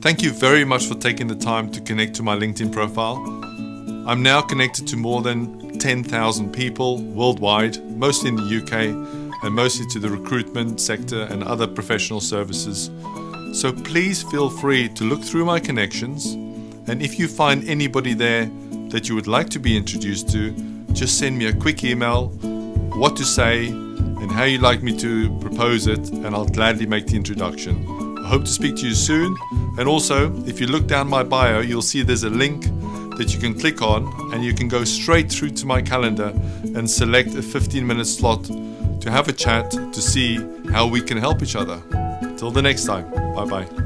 Thank you very much for taking the time to connect to my LinkedIn profile. I'm now connected to more than 10,000 people worldwide, mostly in the UK and mostly to the recruitment sector and other professional services. So please feel free to look through my connections and if you find anybody there that you would like to be introduced to, just send me a quick email, what to say and how you'd like me to propose it and I'll gladly make the introduction. I hope to speak to you soon. And also, if you look down my bio, you'll see there's a link that you can click on and you can go straight through to my calendar and select a 15 minute slot to have a chat to see how we can help each other. Till the next time, bye bye.